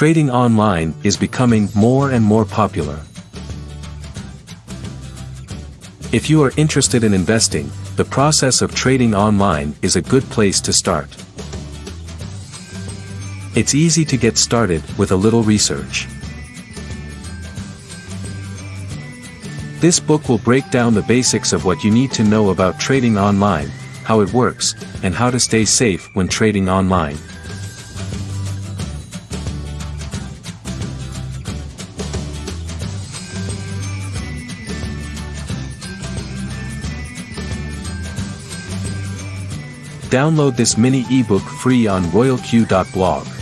Trading online is becoming more and more popular. If you are interested in investing, the process of trading online is a good place to start. It's easy to get started with a little research. This book will break down the basics of what you need to know about trading online, how it works, and how to stay safe when trading online. Download this mini ebook free on royalq.blog.